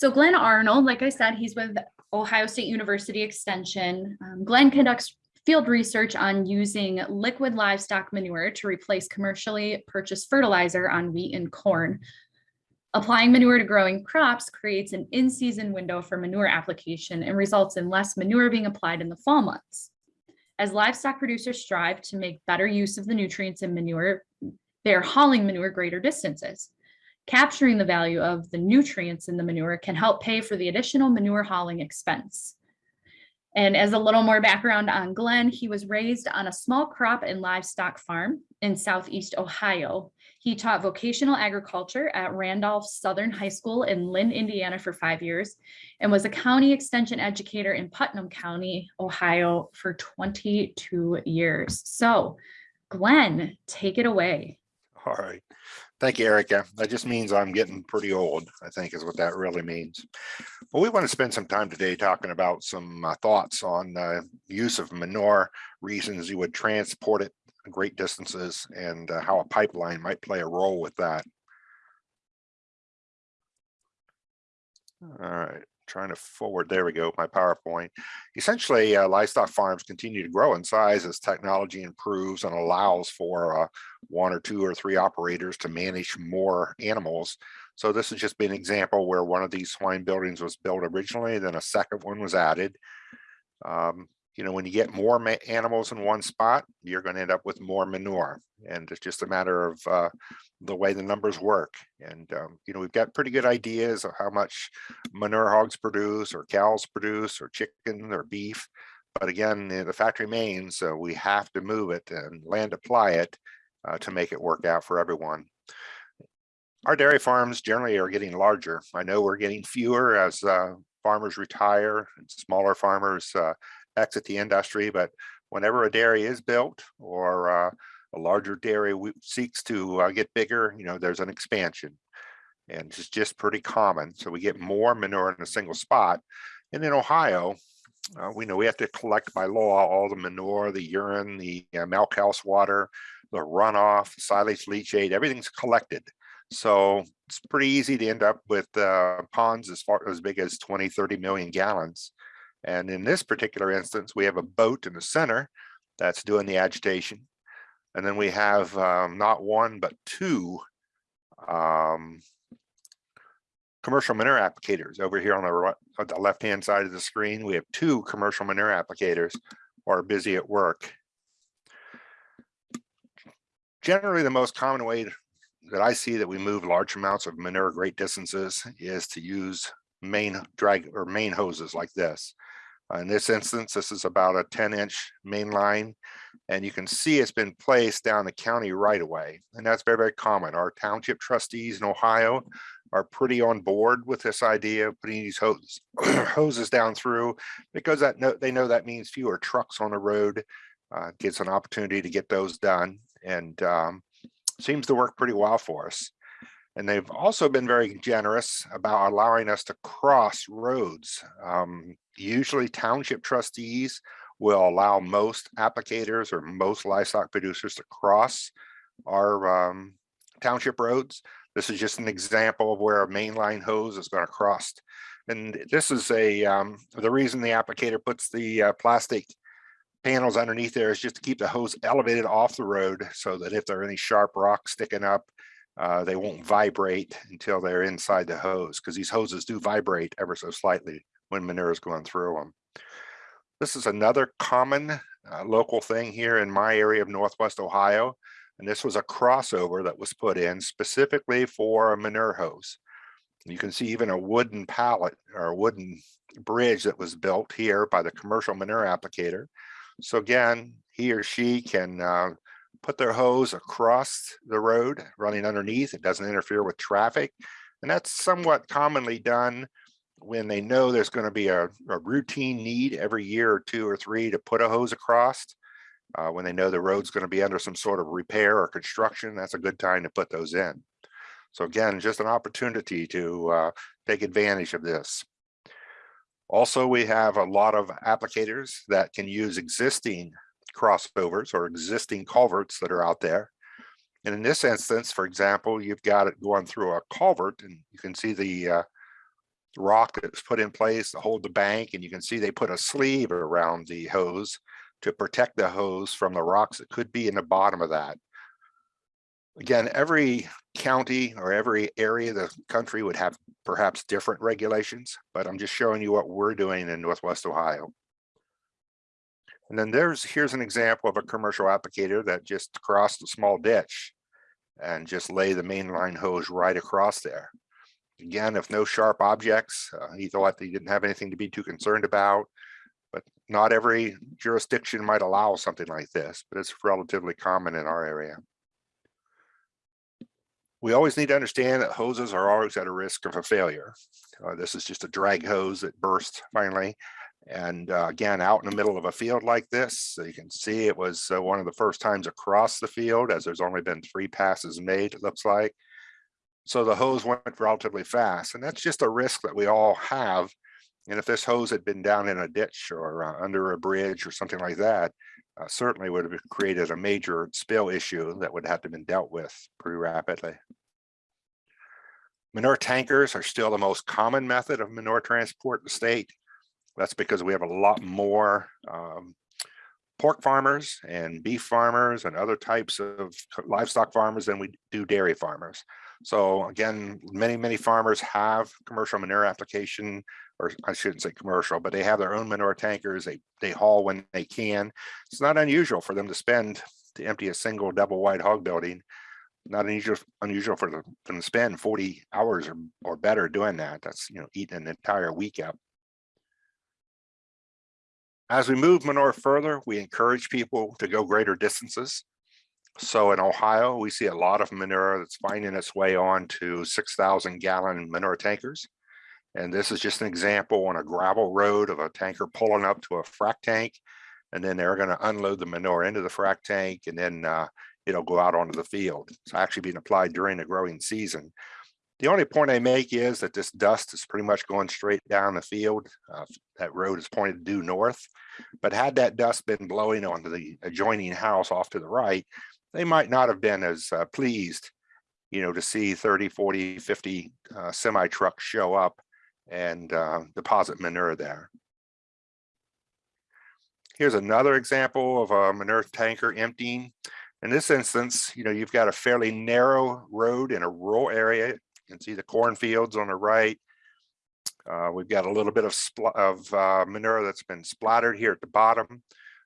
So Glenn Arnold, like I said, he's with Ohio State University Extension. Um, Glenn conducts field research on using liquid livestock manure to replace commercially purchased fertilizer on wheat and corn. Applying manure to growing crops creates an in-season window for manure application and results in less manure being applied in the fall months. As livestock producers strive to make better use of the nutrients in manure, they are hauling manure greater distances. Capturing the value of the nutrients in the manure can help pay for the additional manure hauling expense. And as a little more background on Glenn, he was raised on a small crop and livestock farm in Southeast Ohio. He taught vocational agriculture at Randolph Southern High School in Lynn, Indiana for five years and was a county extension educator in Putnam County, Ohio for 22 years. So Glenn, take it away. All right. Thank you, Erica. That just means I'm getting pretty old, I think is what that really means. Well, we want to spend some time today talking about some uh, thoughts on uh, use of manure, reasons you would transport it great distances, and uh, how a pipeline might play a role with that. All right, trying to forward, there we go, my PowerPoint. Essentially, uh, livestock farms continue to grow in size as technology improves and allows for uh, one or two or three operators to manage more animals. So this has just been an example where one of these swine buildings was built originally, then a second one was added. Um, you know, when you get more animals in one spot, you're going to end up with more manure. And it's just a matter of uh, the way the numbers work. And, um, you know, we've got pretty good ideas of how much manure hogs produce or cows produce or chicken or beef. But again, the fact remains, uh, we have to move it and land apply it uh, to make it work out for everyone. Our dairy farms generally are getting larger. I know we're getting fewer as uh, farmers retire and smaller farmers uh, exit the industry, but whenever a dairy is built or uh, a larger dairy seeks to uh, get bigger, you know, there's an expansion and it's just pretty common. So we get more manure in a single spot. And in Ohio, uh, we know we have to collect by law all the manure, the urine, the uh, milk house water, the runoff, silage leachate, everything's collected. So it's pretty easy to end up with uh, ponds as far as big as 20, 30 million gallons. And in this particular instance, we have a boat in the center that's doing the agitation. And then we have um, not one, but two um, commercial manure applicators over here on the, the left-hand side of the screen. We have two commercial manure applicators who are busy at work. Generally, the most common way that I see that we move large amounts of manure great distances is to use main drag or main hoses like this. Uh, in this instance, this is about a 10 inch main line and you can see it's been placed down the county right away. And that's very, very common. Our township trustees in Ohio are pretty on board with this idea of putting these hoses, hoses down through because that no, they know that means fewer trucks on the road, uh, an opportunity to get those done and um, seems to work pretty well for us. And they've also been very generous about allowing us to cross roads. Um, usually township trustees will allow most applicators or most livestock producers to cross our um, township roads. This is just an example of where a mainline hose is going to cross. And this is a, um, the reason the applicator puts the uh, plastic panels underneath there is just to keep the hose elevated off the road so that if there are any sharp rocks sticking up, uh, they won't vibrate until they're inside the hose because these hoses do vibrate ever so slightly when manure is going through them. This is another common uh, local thing here in my area of Northwest Ohio. And this was a crossover that was put in specifically for a manure hose. You can see even a wooden pallet or a wooden bridge that was built here by the commercial manure applicator. So again, he or she can uh, put their hose across the road running underneath. It doesn't interfere with traffic. And that's somewhat commonly done when they know there's going to be a, a, routine need every year or two or three to put a hose across. Uh, when they know the road's going to be under some sort of repair or construction, that's a good time to put those in. So again, just an opportunity to uh, take advantage of this. Also, we have a lot of applicators that can use existing crossovers or existing culverts that are out there. And in this instance, for example, you've got it going through a culvert and you can see the uh, rock that's put in place to hold the bank, and you can see they put a sleeve around the hose to protect the hose from the rocks that could be in the bottom of that. Again, every county or every area of the country would have perhaps different regulations, but I'm just showing you what we're doing in Northwest Ohio. And then there's, here's an example of a commercial applicator that just crossed a small ditch and just lay the main line hose right across there. Again, if no sharp objects, uh, he thought he didn't have anything to be too concerned about. But not every jurisdiction might allow something like this, but it's relatively common in our area. We always need to understand that hoses are always at a risk of a failure. Uh, this is just a drag hose that burst finally. And uh, again, out in the middle of a field like this, so you can see it was uh, one of the first times across the field as there's only been three passes made, it looks like. So the hose went relatively fast and that's just a risk that we all have. And if this hose had been down in a ditch or uh, under a bridge or something like that, uh, certainly would have created a major spill issue that would have to been dealt with pretty rapidly. Manure tankers are still the most common method of manure transport in the state. That's because we have a lot more um, pork farmers and beef farmers and other types of livestock farmers than we do dairy farmers. So again, many, many farmers have commercial manure application, or I shouldn't say commercial, but they have their own manure tankers. They, they haul when they can. It's not unusual for them to spend to empty a single double wide hog building. Not unusual, unusual for them to spend 40 hours or, or better doing that. That's, you know, eating an entire week out. As we move manure further, we encourage people to go greater distances. So in Ohio, we see a lot of manure that's finding its way on to 6,000 gallon manure tankers. And this is just an example on a gravel road of a tanker pulling up to a frac tank. And then they're going to unload the manure into the frac tank and then uh, it'll go out onto the field. It's actually being applied during the growing season. The only point I make is that this dust is pretty much going straight down the field. Uh, that road is pointed due north. But had that dust been blowing onto the adjoining house off to the right, they might not have been as uh, pleased, you know, to see 30, 40, 50 uh, semi trucks show up and uh, deposit manure there. Here's another example of a manure tanker emptying. In this instance, you know, you've got a fairly narrow road in a rural area. You can see the cornfields on the right. Uh, we've got a little bit of, of uh, manure that's been splattered here at the bottom.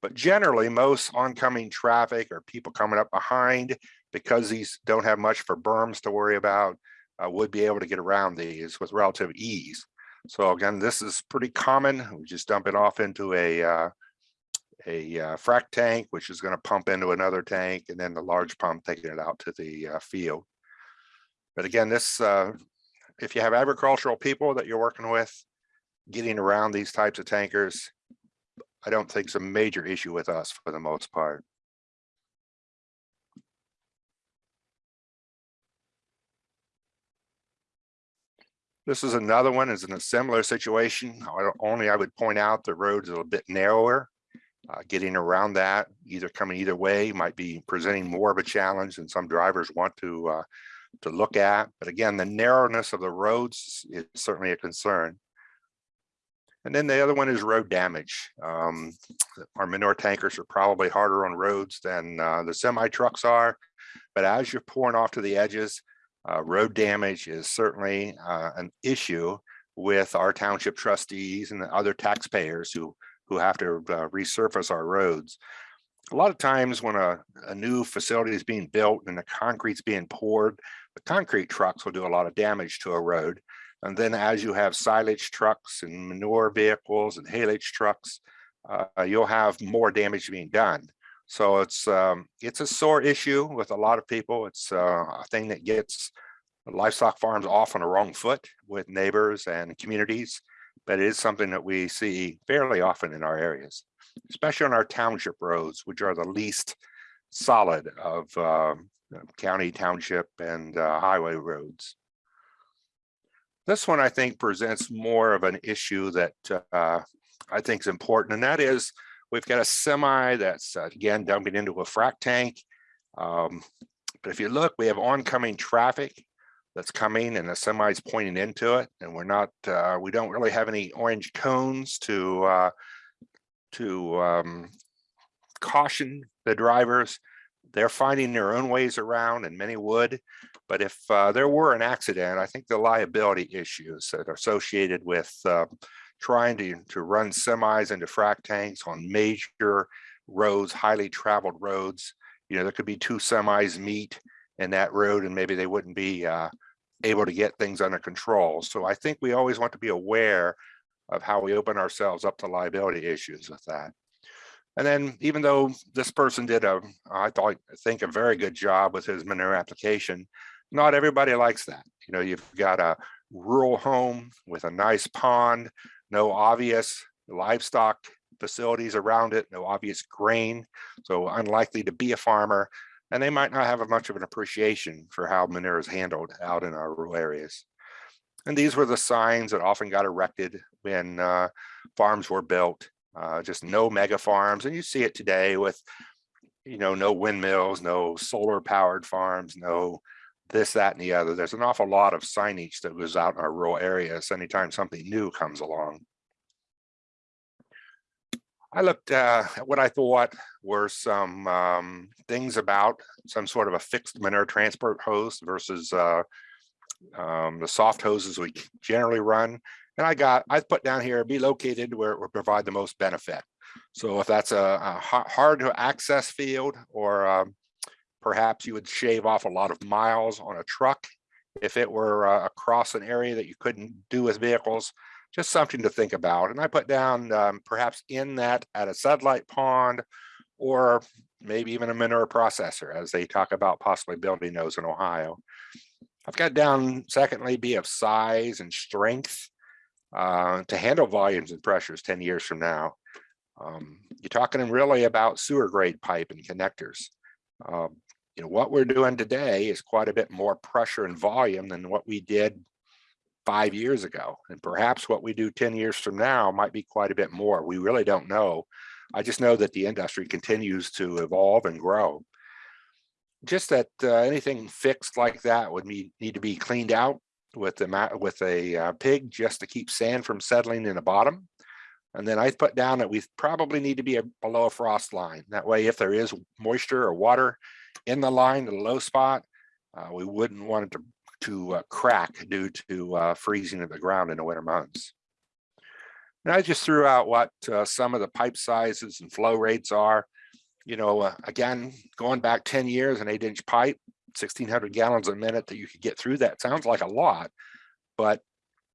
But generally, most oncoming traffic or people coming up behind, because these don't have much for berms to worry about, uh, would be able to get around these with relative ease. So again, this is pretty common. We just dump it off into a uh, a uh, frac tank, which is going to pump into another tank, and then the large pump taking it out to the uh, field. But again, this uh, if you have agricultural people that you're working with, getting around these types of tankers, I don't think it's a major issue with us for the most part. This is another one is in a similar situation. Only I would point out the road is a little bit narrower. Uh, getting around that, either coming either way, might be presenting more of a challenge than some drivers want to uh, to look at. But again, the narrowness of the roads is certainly a concern. And then the other one is road damage. Um, our manure tankers are probably harder on roads than uh, the semi trucks are. But as you're pouring off to the edges, uh, road damage is certainly uh, an issue with our township trustees and the other taxpayers who who have to uh, resurface our roads. A lot of times when a, a new facility is being built and the concrete's being poured, the concrete trucks will do a lot of damage to a road. And then as you have silage trucks and manure vehicles and haylage trucks, uh, you'll have more damage being done. So it's um, it's a sore issue with a lot of people. It's uh, a thing that gets livestock farms off on the wrong foot with neighbors and communities, but it is something that we see fairly often in our areas, especially on our township roads, which are the least solid of um, county, township, and uh, highway roads. This one, I think, presents more of an issue that uh, I think is important, and that is we've got a semi that's, uh, again, dumping into a frac tank. Um, but if you look, we have oncoming traffic that's coming and the semi's pointing into it and we're not, uh, we don't really have any orange cones to, uh, to, um, caution the drivers. They're finding their own ways around and many would. But if, uh, there were an accident, I think the liability issues that are associated with, uh, trying to, to run semis into frac tanks on major roads, highly traveled roads. You know, there could be two semis meet in that road and maybe they wouldn't be uh, able to get things under control. So I think we always want to be aware of how we open ourselves up to liability issues with that. And then even though this person did a, I thought, I think a very good job with his manure application, not everybody likes that. You know, you've got a rural home with a nice pond, no obvious livestock facilities around it, no obvious grain, so unlikely to be a farmer, and they might not have a much of an appreciation for how manure is handled out in our rural areas. And these were the signs that often got erected when uh, farms were built, uh, just no mega farms, and you see it today with, you know, no windmills, no solar powered farms, no this, that, and the other. There's an awful lot of signage that goes out in our rural areas anytime something new comes along. I looked uh, at what I thought were some um, things about some sort of a fixed manure transport hose versus uh, um, the soft hoses we generally run. And I got, I put down here, be located where it would provide the most benefit. So if that's a, a hard to access field or um, perhaps you would shave off a lot of miles on a truck if it were uh, across an area that you couldn't do with vehicles just something to think about. And I put down um, perhaps in that at a satellite pond or maybe even a manure processor as they talk about possibly building those in Ohio. I've got down secondly be of size and strength uh, to handle volumes and pressures 10 years from now. Um, you're talking really about sewer grade pipe and connectors. Um, you know, what we're doing today is quite a bit more pressure and volume than what we did five years ago. And perhaps what we do 10 years from now might be quite a bit more. We really don't know. I just know that the industry continues to evolve and grow. Just that uh, anything fixed like that would need, need to be cleaned out with the with a uh, pig just to keep sand from settling in the bottom. And then I put down that we probably need to be a, below a frost line. That way, if there is moisture or water in the line, the low spot, uh, we wouldn't want it to to uh, crack due to uh, freezing of the ground in the winter months. And I just threw out what uh, some of the pipe sizes and flow rates are. You know, uh, again, going back 10 years, an eight inch pipe, 1600 gallons a minute that you could get through that sounds like a lot. But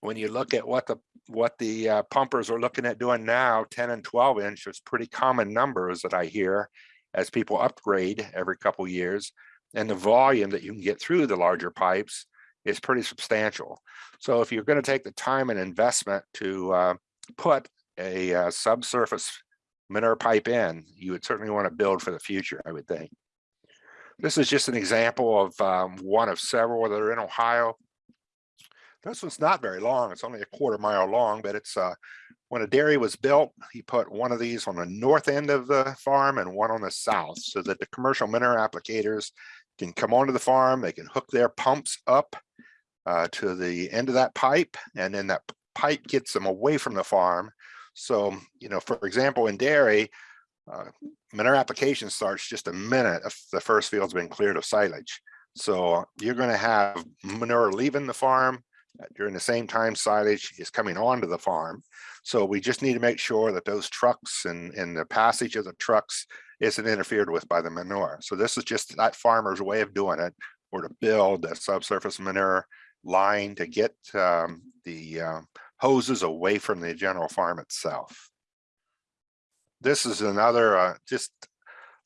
when you look at what the what the uh, pumpers are looking at doing now, 10 and 12 inch is pretty common numbers that I hear as people upgrade every couple years and the volume that you can get through the larger pipes is pretty substantial. So if you're going to take the time and investment to uh, put a uh, subsurface manure pipe in, you would certainly want to build for the future, I would think. This is just an example of um, one of several that are in Ohio. This one's not very long. It's only a quarter mile long, but it's uh, when a dairy was built, he put one of these on the north end of the farm and one on the south so that the commercial mineral applicators can come onto the farm, they can hook their pumps up uh, to the end of that pipe, and then that pipe gets them away from the farm. So, you know, for example, in dairy, uh, manure application starts just a minute if the first field's been cleared of silage. So you're going to have manure leaving the farm uh, during the same time silage is coming onto the farm. So we just need to make sure that those trucks and, and the passage of the trucks isn't interfered with by the manure. So this is just that farmer's way of doing it, or to build a subsurface manure line to get um, the uh, hoses away from the general farm itself. This is another, uh, just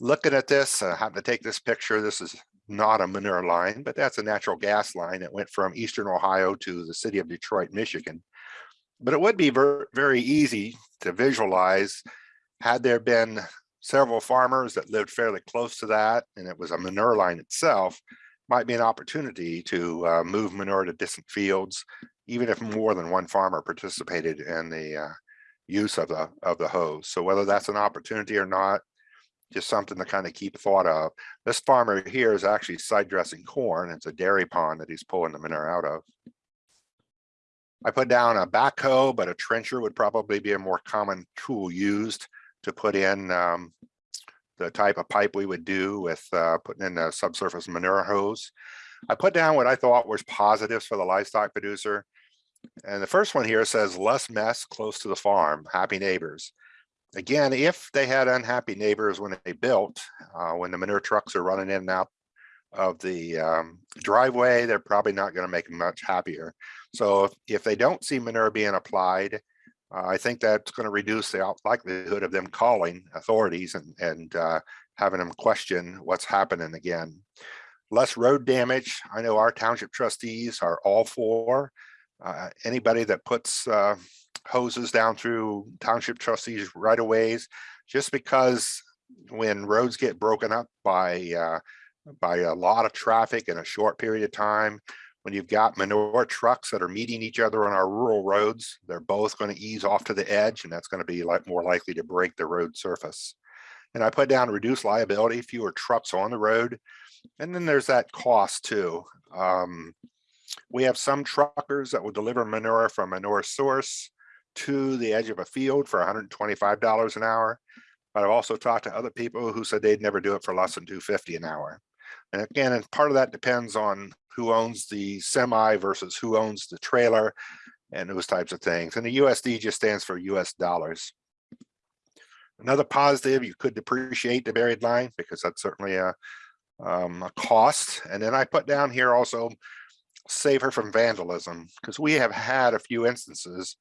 looking at this, I have to take this picture. This is not a manure line, but that's a natural gas line that went from Eastern Ohio to the city of Detroit, Michigan. But it would be ver very easy to visualize had there been several farmers that lived fairly close to that and it was a manure line itself, might be an opportunity to uh, move manure to distant fields, even if more than one farmer participated in the uh, use of the of the hose. So whether that's an opportunity or not, just something to kind of keep thought of. This farmer here is actually side dressing corn. It's a dairy pond that he's pulling the manure out of. I put down a backhoe, but a trencher would probably be a more common tool used to put in um, the type of pipe we would do with uh, putting in a subsurface manure hose. I put down what I thought was positives for the livestock producer. And the first one here says less mess close to the farm, happy neighbors. Again, if they had unhappy neighbors when they built, uh, when the manure trucks are running in and out of the um, driveway, they're probably not going to make them much happier. So if, if they don't see manure being applied, uh, I think that's going to reduce the likelihood of them calling authorities and, and uh, having them question what's happening again. Less road damage. I know our township trustees are all for uh, anybody that puts uh, hoses down through township trustees right of ways, just because when roads get broken up by uh, by a lot of traffic in a short period of time, when you've got manure trucks that are meeting each other on our rural roads, they're both going to ease off to the edge, and that's going to be like more likely to break the road surface. And I put down reduced liability, fewer trucks on the road, and then there's that cost too. Um, we have some truckers that will deliver manure from manure source to the edge of a field for $125 an hour. But I've also talked to other people who said they'd never do it for less than 250 an hour. And again, and part of that depends on who owns the semi versus who owns the trailer and those types of things. And the USD just stands for US dollars. Another positive, you could depreciate the buried line because that's certainly a, um, a cost. And then I put down here also save her from vandalism because we have had a few instances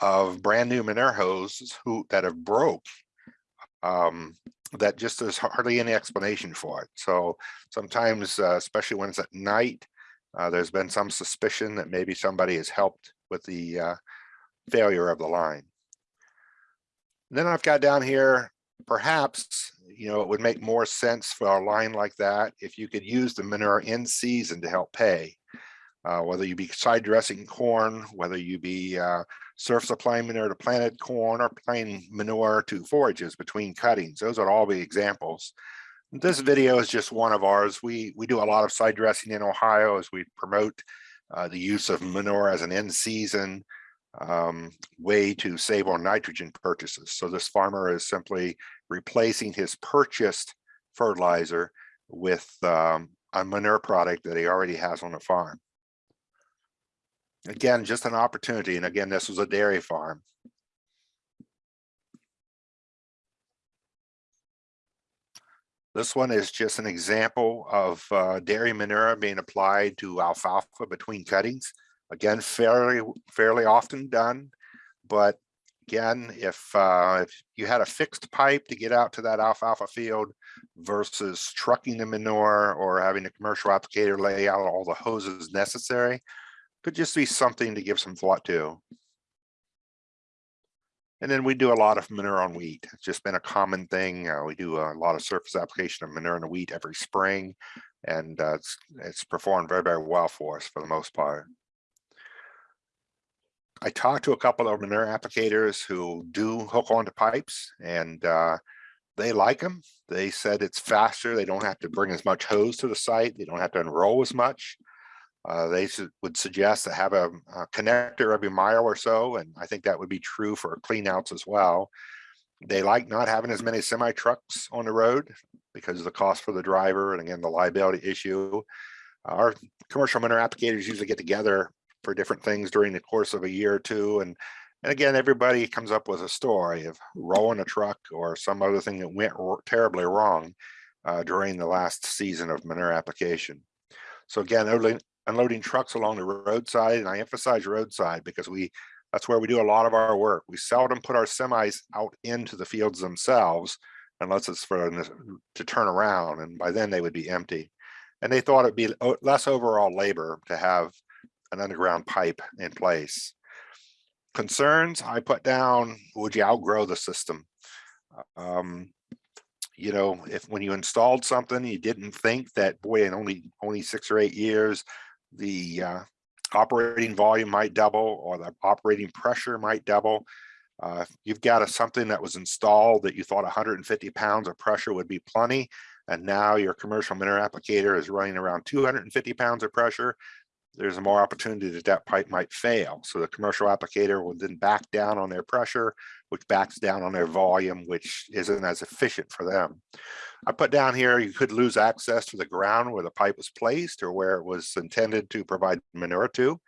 of brand new manure hoses who that have broke um, that just there's hardly any explanation for it. So sometimes, uh, especially when it's at night, uh, there's been some suspicion that maybe somebody has helped with the uh, failure of the line. then I've got down here, perhaps, you know, it would make more sense for a line like that if you could use the manure in season to help pay. Uh, whether you be side dressing corn, whether you be uh, surf supplying manure to planted corn or applying manure to forages between cuttings. Those would all be examples. This video is just one of ours. We, we do a lot of side dressing in Ohio as we promote uh, the use of manure as an end season um, way to save on nitrogen purchases. So this farmer is simply replacing his purchased fertilizer with um, a manure product that he already has on the farm. Again, just an opportunity. And again, this was a dairy farm. This one is just an example of uh, dairy manure being applied to alfalfa between cuttings. Again, fairly fairly often done, but again, if uh, if you had a fixed pipe to get out to that alfalfa field versus trucking the manure or having a commercial applicator lay out all the hoses necessary, could just be something to give some thought to. And then we do a lot of manure on wheat. It's just been a common thing. Uh, we do a lot of surface application of manure on wheat every spring, and uh, it's, it's performed very, very well for us for the most part. I talked to a couple of manure applicators who do hook onto pipes and uh, they like them. They said it's faster. They don't have to bring as much hose to the site. They don't have to enroll as much. Uh, they su would suggest to have a, a, connector every mile or so, and I think that would be true for cleanouts as well. They like not having as many semi trucks on the road because of the cost for the driver and again the liability issue. Our commercial manure applicators usually get together for different things during the course of a year or two, and and again everybody comes up with a story of rolling a truck or some other thing that went terribly wrong uh, during the last season of manure application. So again, unloading trucks along the roadside and I emphasize roadside because we that's where we do a lot of our work. We seldom put our semis out into the fields themselves unless it's for to turn around and by then they would be empty. And they thought it'd be less overall labor to have an underground pipe in place. Concerns I put down, would you outgrow the system? Um, you know, if when you installed something, you didn't think that boy, in only only six or eight years, the uh, operating volume might double or the operating pressure might double. Uh, you've got a, something that was installed that you thought hundred and fifty pounds of pressure would be plenty. And now your commercial manure applicator is running around two hundred and fifty pounds of pressure. There's more opportunity that that pipe might fail. So the commercial applicator will then back down on their pressure, which backs down on their volume, which isn't as efficient for them. I put down here, you could lose access to the ground where the pipe was placed or where it was intended to provide manure to.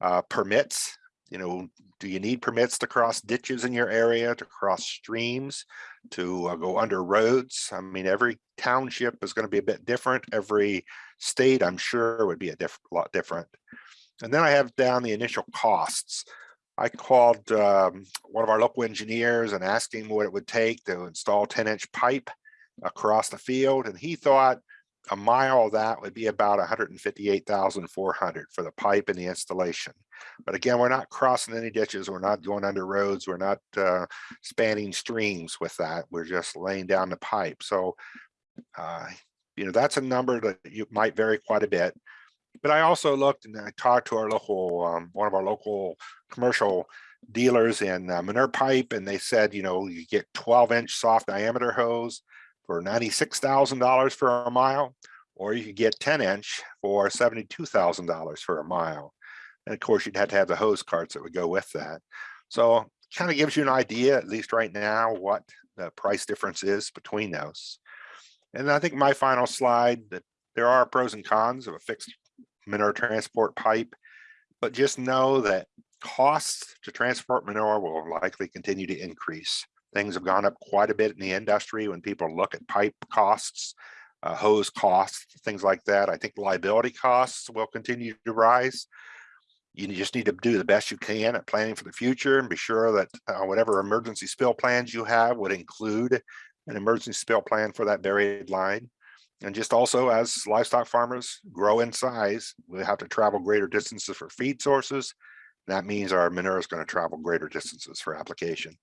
Uh, permits, you know, do you need permits to cross ditches in your area, to cross streams, to uh, go under roads? I mean, every township is going to be a bit different. Every state, I'm sure, would be a diff lot different. And then I have down the initial costs. I called um, one of our local engineers and asked him what it would take to install 10 inch pipe across the field. And he thought a mile of that would be about 158,400 for the pipe and the installation. But again, we're not crossing any ditches. We're not going under roads. We're not uh, spanning streams with that. We're just laying down the pipe. So, uh, you know, that's a number that you might vary quite a bit. But I also looked and I talked to our local, um, one of our local commercial dealers in uh, manure pipe, and they said, you know, you get 12 inch soft diameter hose for $96,000 for a mile, or you could get 10 inch for $72,000 for a mile. And of course, you'd have to have the hose carts that would go with that. So kind of gives you an idea, at least right now, what the price difference is between those. And I think my final slide that there are pros and cons of a fixed manure transport pipe, but just know that costs to transport manure will likely continue to increase. Things have gone up quite a bit in the industry when people look at pipe costs, uh, hose costs, things like that. I think liability costs will continue to rise. You just need to do the best you can at planning for the future and be sure that uh, whatever emergency spill plans you have would include an emergency spill plan for that buried line. And just also as livestock farmers grow in size, we have to travel greater distances for feed sources. That means our manure is going to travel greater distances for application.